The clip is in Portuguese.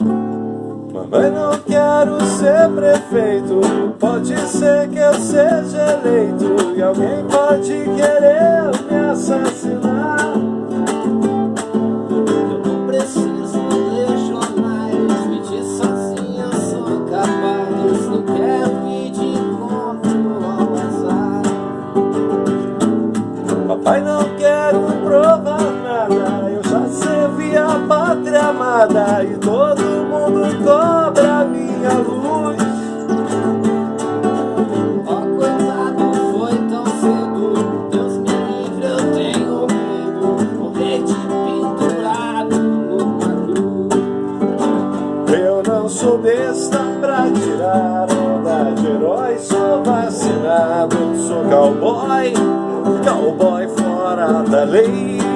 Mamãe, não quero ser prefeito. Pode ser que eu seja eleito. E alguém pode querer me assassinar. Eu não preciso ler jornais. Mentir sozinho eu sou capaz. Não quero ir de encontro ao azar. Papai, não quero provar nada. Eu já servi a pátria amada. E todo mundo cobra minha luz. Ó oh, coitado, foi tão cedo. Deus me livre, eu tenho medo. Morrer de pendurado numa cruz. Eu não sou besta pra tirar onda de herói Sou vacinado, sou cowboy Cowboy fora da lei